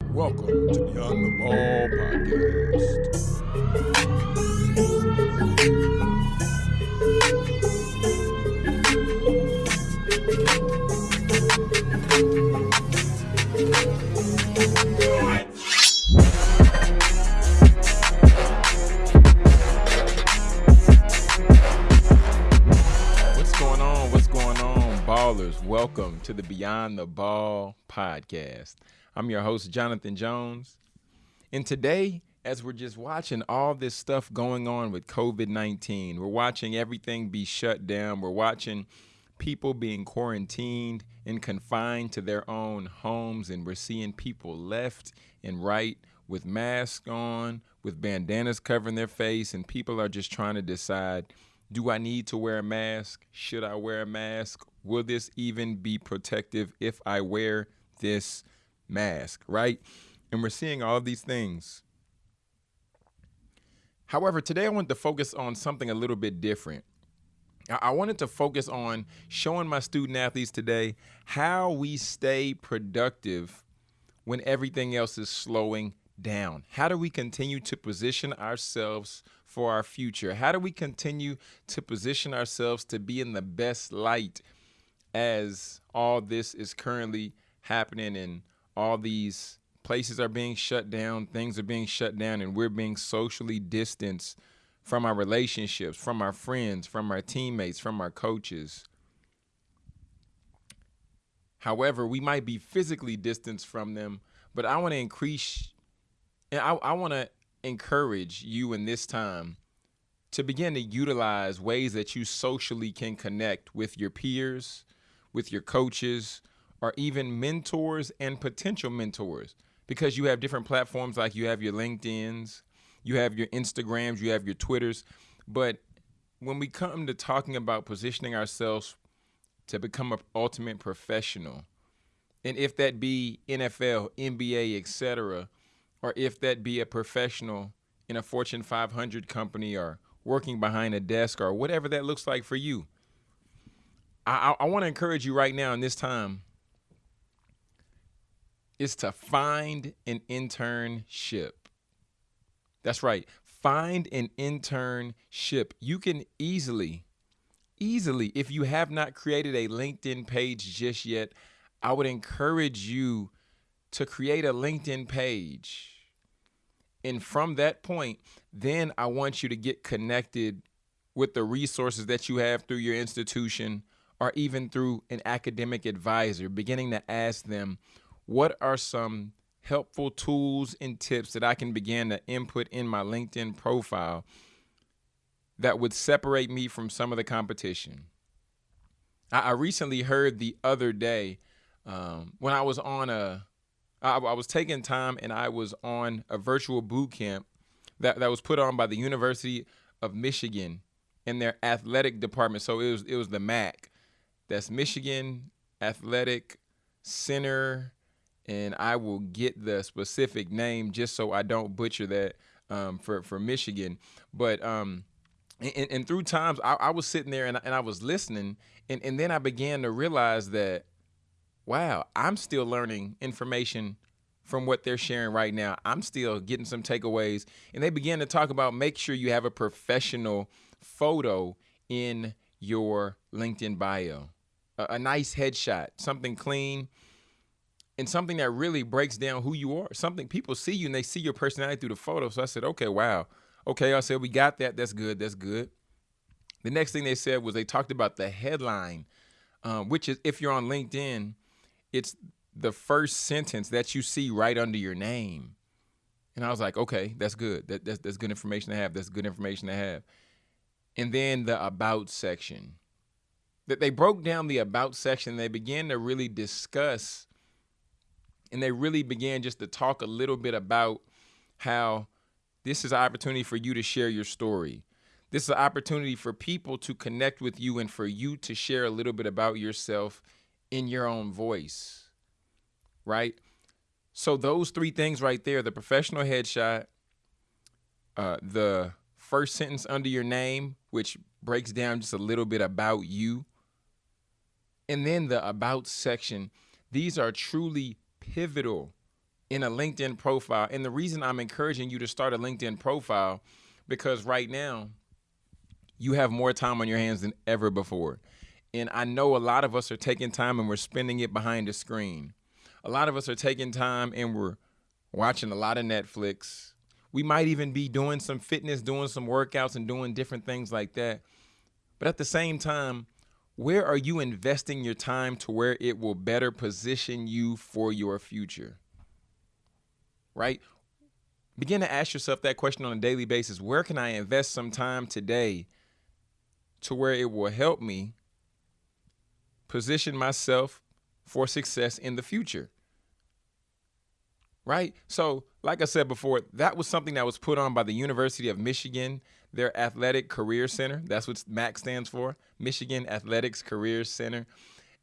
Welcome to Beyond the Ball podcast. What's going on? What's going on, ballers? Welcome to the Beyond the Ball podcast. I'm your host, Jonathan Jones. And today, as we're just watching all this stuff going on with COVID 19, we're watching everything be shut down, we're watching people being quarantined and confined to their own homes, and we're seeing people left and right with masks on, with bandanas covering their face, and people are just trying to decide do I need to wear a mask? Should I wear a mask? Will this even be protective if I wear this mask, right? And we're seeing all of these things. However, today I want to focus on something a little bit different. I wanted to focus on showing my student athletes today how we stay productive when everything else is slowing down? How do we continue to position ourselves for our future? How do we continue to position ourselves to be in the best light as all this is currently happening and all these places are being shut down, things are being shut down, and we're being socially distanced from our relationships, from our friends, from our teammates, from our coaches? However, we might be physically distanced from them, but I want to increase and I, I want to encourage you in this time to begin to utilize ways that you socially can connect with your peers, with your coaches, or even mentors and potential mentors because you have different platforms like you have your LinkedIn's, you have your Instagrams, you have your Twitters. But when we come to talking about positioning ourselves to become an ultimate professional, and if that be NFL, NBA, etc., or if that be a professional in a Fortune 500 company or working behind a desk or whatever that looks like for you. I, I, I want to encourage you right now in this time is to find an internship. That's right. Find an internship. You can easily, easily, if you have not created a LinkedIn page just yet, I would encourage you to create a LinkedIn page. And from that point, then I want you to get connected with the resources that you have through your institution or even through an academic advisor, beginning to ask them, what are some helpful tools and tips that I can begin to input in my LinkedIn profile that would separate me from some of the competition? I, I recently heard the other day um, when I was on a, I, I was taking time and I was on a virtual boot camp that, that was put on by the University of Michigan in their athletic department. So it was it was the MAC. That's Michigan Athletic Center, and I will get the specific name just so I don't butcher that um, for for Michigan. But um, and, and through times I, I was sitting there and, and I was listening, and, and then I began to realize that, wow, I'm still learning information from what they're sharing right now. I'm still getting some takeaways, and they began to talk about make sure you have a professional photo in your LinkedIn bio, a, a nice headshot, something clean and something that really breaks down who you are. Something people see you and they see your personality through the photo. So I said, okay, wow. Okay, I said, we got that. That's good. That's good. The next thing they said was they talked about the headline, um, which is if you're on LinkedIn, it's the first sentence that you see right under your name. And I was like, okay, that's good. That, that's, that's good information to have. That's good information to have. And then the about section. That they broke down the about section. They began to really discuss and they really began just to talk a little bit about how this is an opportunity for you to share your story. This is an opportunity for people to connect with you and for you to share a little bit about yourself in your own voice. Right? So those three things right there, the professional headshot, uh, the first sentence under your name, which breaks down just a little bit about you, and then the about section, these are truly pivotal in a LinkedIn profile. And the reason I'm encouraging you to start a LinkedIn profile because right now you have more time on your hands than ever before. And I know a lot of us are taking time and we're spending it behind a screen. A lot of us are taking time and we're watching a lot of Netflix. We might even be doing some fitness, doing some workouts, and doing different things like that. But at the same time, where are you investing your time to where it will better position you for your future? Right? Begin to ask yourself that question on a daily basis. Where can I invest some time today to where it will help me position myself for success in the future? Right? So, like I said before, that was something that was put on by the University of Michigan, their Athletic Career Center. That's what MAC stands for Michigan Athletics Career Center.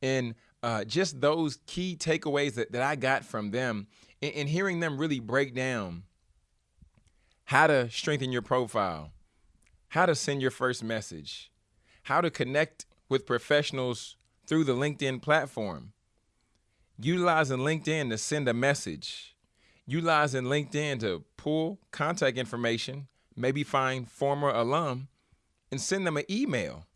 And uh, just those key takeaways that, that I got from them and, and hearing them really break down how to strengthen your profile, how to send your first message, how to connect with professionals through the LinkedIn platform, utilizing LinkedIn to send a message utilizing LinkedIn to pull contact information, maybe find former alum, and send them an email.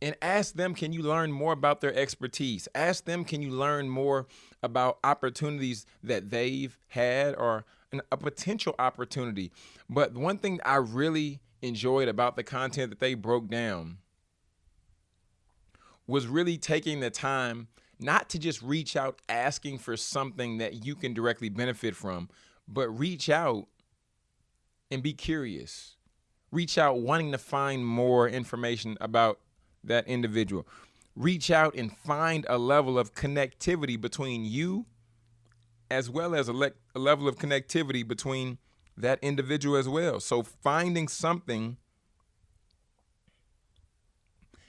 And ask them, can you learn more about their expertise? Ask them, can you learn more about opportunities that they've had or an, a potential opportunity? But one thing I really enjoyed about the content that they broke down was really taking the time not to just reach out asking for something that you can directly benefit from, but reach out and be curious. Reach out wanting to find more information about that individual. Reach out and find a level of connectivity between you as well as a, le- a level of connectivity between that individual as well. So finding something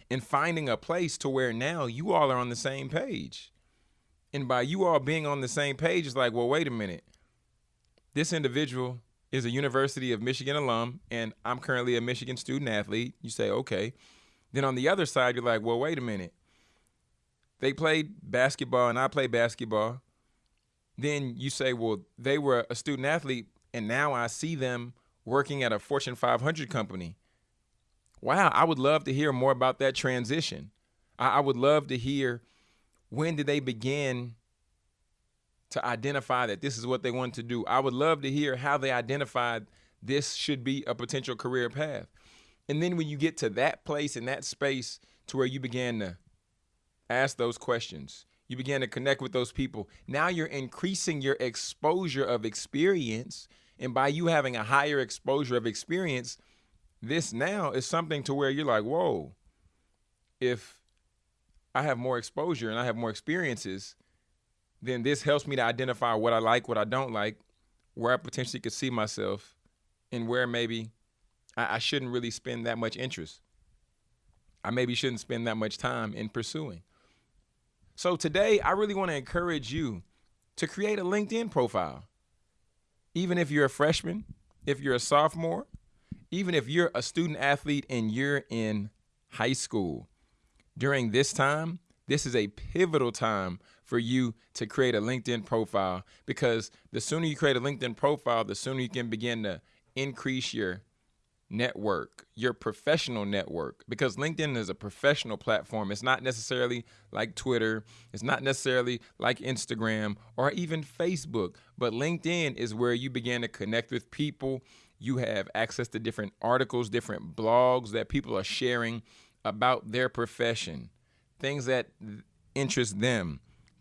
and finding a place to where now you all are on the same page. And by you all being on the same page, it's like, well, wait a minute. This individual is a University of Michigan alum, and I'm currently a Michigan student athlete. You say, okay. Then on the other side, you're like, well, wait a minute. They played basketball, and I play basketball. Then you say, well, they were a student athlete, and now I see them working at a Fortune 500 company wow, I would love to hear more about that transition. I, I would love to hear when did they begin to identify that this is what they want to do. I would love to hear how they identified this should be a potential career path. And then when you get to that place in that space to where you began to ask those questions, you began to connect with those people. Now you're increasing your exposure of experience. And by you having a higher exposure of experience, this now is something to where you're like, whoa, if I have more exposure and I have more experiences, then this helps me to identify what I like, what I don't like, where I potentially could see myself, and where maybe I, I shouldn't really spend that much interest. I maybe shouldn't spend that much time in pursuing. So today, I really want to encourage you to create a LinkedIn profile. Even if you're a freshman, if you're a sophomore, even if you're a student athlete and you're in high school, during this time, this is a pivotal time for you to create a LinkedIn profile because the sooner you create a LinkedIn profile, the sooner you can begin to increase your network, your professional network, because LinkedIn is a professional platform. It's not necessarily like Twitter, it's not necessarily like Instagram or even Facebook, but LinkedIn is where you begin to connect with people. You have access to different articles, different blogs that people are sharing about their profession, things that interest them,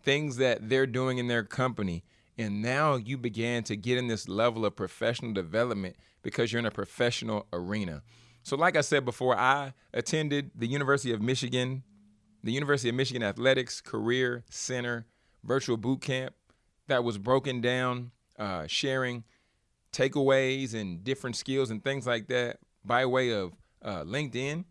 things that they're doing in their company. And now you began to get in this level of professional development because you're in a professional arena. So, like I said before, I attended the University of Michigan, the University of Michigan Athletics Career Center virtual boot camp that was broken down, uh, sharing takeaways and different skills and things like that by way of uh, LinkedIn.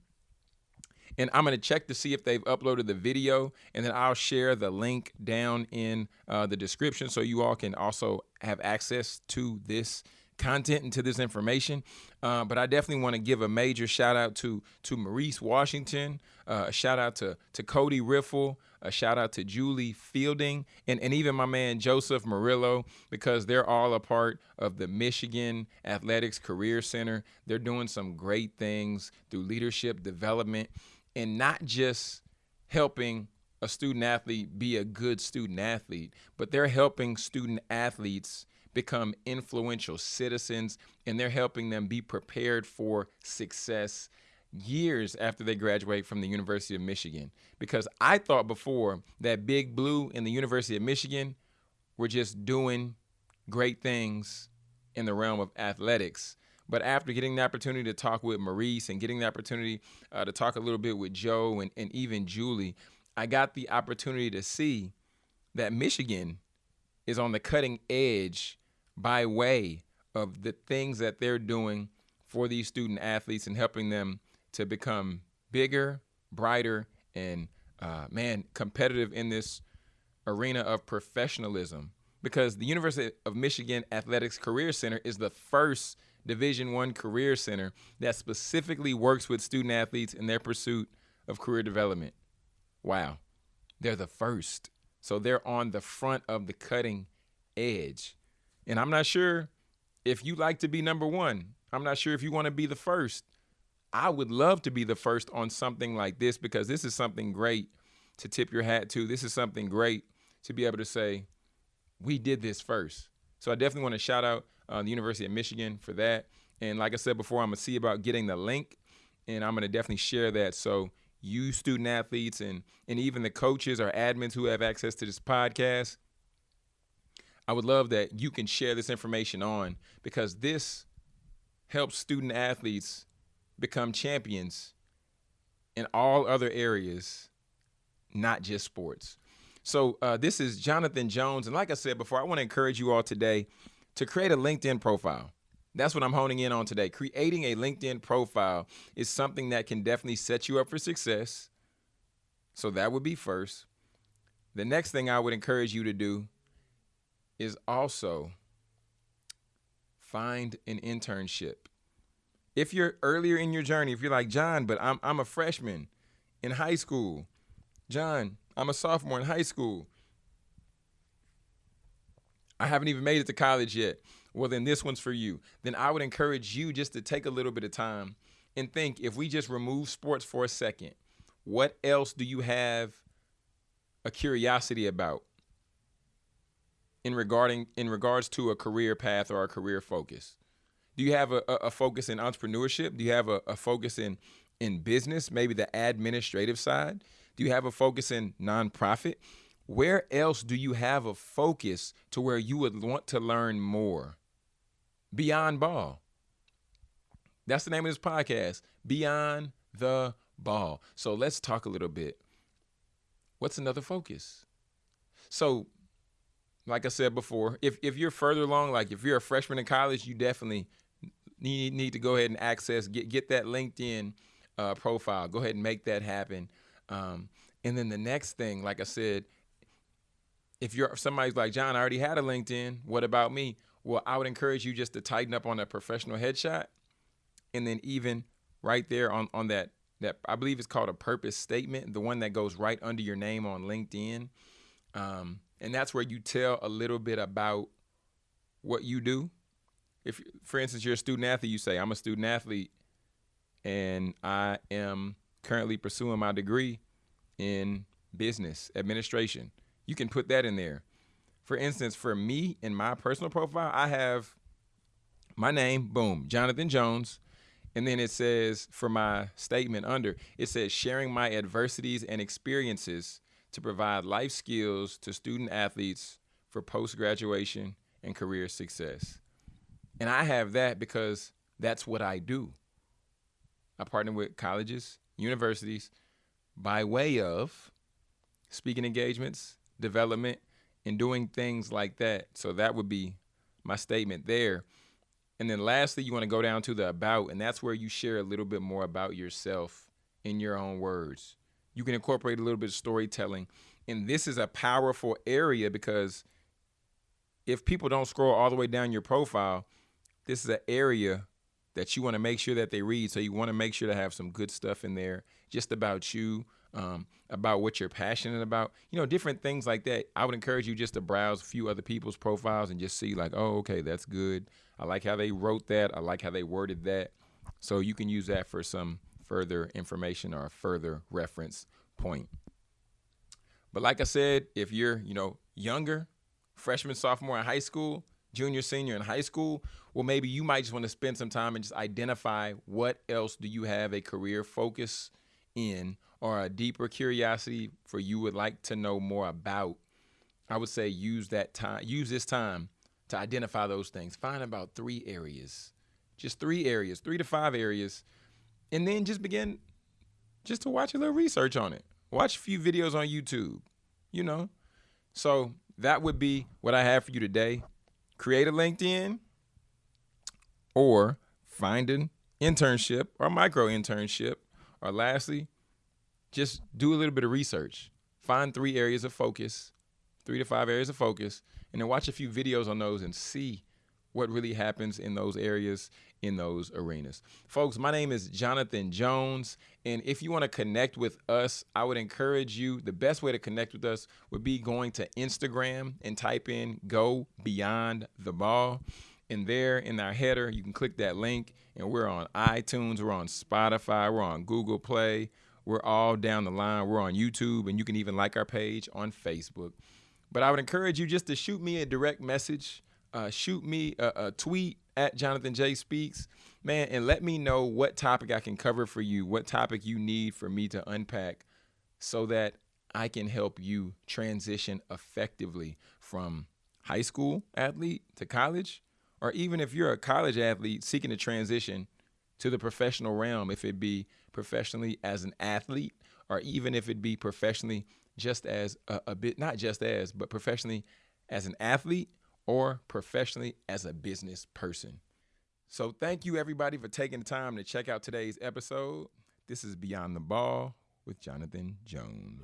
And I'm going to check to see if they've uploaded the video, and then I'll share the link down in uh, the description so you all can also have access to this content and to this information. Uh, but I definitely want to give a major shout out to to Maurice Washington, uh, a shout out to to Cody Riffle, a shout out to Julie Fielding, and, and even my man Joseph Murillo, because they're all a part of the Michigan Athletics Career Center. They're doing some great things through leadership development and not just helping a student athlete be a good student athlete, but they're helping student athletes become influential citizens and they're helping them be prepared for success years after they graduate from the University of Michigan. Because I thought before that Big Blue and the University of Michigan were just doing great things in the realm of athletics. But after getting the opportunity to talk with Maurice and getting the opportunity uh, to talk a little bit with Joe and, and even Julie, I got the opportunity to see that Michigan is on the cutting edge by way of the things that they're doing for these student athletes and helping them to become bigger, brighter, and uh, man, competitive in this arena of professionalism. Because the University of Michigan Athletics Career Center is the first Division One career center that specifically works with student athletes in their pursuit of career development. Wow, they're the first. So they're on the front of the cutting edge. And I'm not sure if you like to be number one. I'm not sure if you want to be the first. I would love to be the first on something like this because this is something great to tip your hat to. This is something great to be able to say, we did this first. So I definitely want to shout out uh, the University of Michigan for that. And like I said before, I'm to see about getting the link and I'm going to definitely share that. So you student athletes and, and even the coaches or admins who have access to this podcast, I would love that you can share this information on because this helps student athletes become champions in all other areas, not just sports. So uh, this is Jonathan Jones, and like I said before, I want to encourage you all today to create a LinkedIn profile. That's what I'm honing in on today. Creating a LinkedIn profile is something that can definitely set you up for success. So that would be first. The next thing I would encourage you to do is also find an internship. If you're earlier in your journey, if you're like, John, but I'm, I'm a freshman in high school, John, I'm a sophomore in high school, I haven't even made it to college yet. Well, then this one's for you. Then I would encourage you just to take a little bit of time and think if we just remove sports for a second, what else do you have a curiosity about? in regarding in regards to a career path or a career focus? Do you have a, a focus in entrepreneurship? Do you have a, a focus in in business, maybe the administrative side? Do you have a focus in nonprofit? Where else do you have a focus to where you would want to learn more? Beyond Ball. That's the name of this podcast, Beyond the Ball. So let's talk a little bit. What's another focus? So like I said before, if if you're further along, like if you're a freshman in college, you definitely need need to go ahead and access get get that LinkedIn uh, profile. Go ahead and make that happen. Um, and then the next thing, like I said, if you're somebody's like John, I already had a LinkedIn. What about me? Well, I would encourage you just to tighten up on that professional headshot, and then even right there on on that that I believe it's called a purpose statement, the one that goes right under your name on LinkedIn. Um, and that's where you tell a little bit about what you do. If, for instance, you're a student athlete, you say, I'm a student athlete and I am currently pursuing my degree in business administration. You can put that in there. For instance, for me in my personal profile, I have my name, boom, Jonathan Jones. And then it says for my statement under, it says sharing my adversities and experiences to provide life skills to student athletes for post graduation and career success. And I have that because that's what I do. I partner with colleges, universities by way of speaking engagements, development, and doing things like that. So that would be my statement there. And then lastly, you want to go down to the about, and that's where you share a little bit more about yourself in your own words you can incorporate a little bit of storytelling. And this is a powerful area because if people don't scroll all the way down your profile, this is an area that you want to make sure that they read. So you want to make sure to have some good stuff in there just about you, um, about what you're passionate about, you know, different things like that. I would encourage you just to browse a few other people's profiles and just see, like, oh, okay, that's good. I like how they wrote that. I like how they worded that. So you can use that for some further information or a further reference point. But like I said, if you're, you know, younger, freshman, sophomore in high school, junior, senior in high school, well, maybe you might just want to spend some time and just identify what else do you have a career focus in or a deeper curiosity for you would like to know more about. I would say use that time, use this time to identify those things. Find about three areas, just three areas, three to five areas, and then just begin just to watch a little research on it. Watch a few videos on YouTube, you know. So that would be what I have for you today. Create a LinkedIn or find an internship or micro internship. Or lastly, just do a little bit of research. Find three areas of focus, three to five areas of focus, and then watch a few videos on those and see what really happens in those areas in those arenas. Folks, my name is Jonathan Jones. And if you want to connect with us, I would encourage you. The best way to connect with us would be going to Instagram and type in Go Beyond the Ball. And there in our header, you can click that link. And we're on iTunes, we're on Spotify, we're on Google Play, we're all down the line. We're on YouTube, and you can even like our page on Facebook. But I would encourage you just to shoot me a direct message, uh, shoot me a, a tweet at Jonathan J Speaks, man, and let me know what topic I can cover for you, what topic you need for me to unpack so that I can help you transition effectively from high school athlete to college, or even if you're a college athlete seeking to transition to the professional realm, if it be professionally as an athlete, or even if it be professionally just as a, a bit, not just as, but professionally as an athlete or professionally as a business person. So, thank you everybody for taking the time to check out today's episode. This is Beyond the Ball with Jonathan Jones.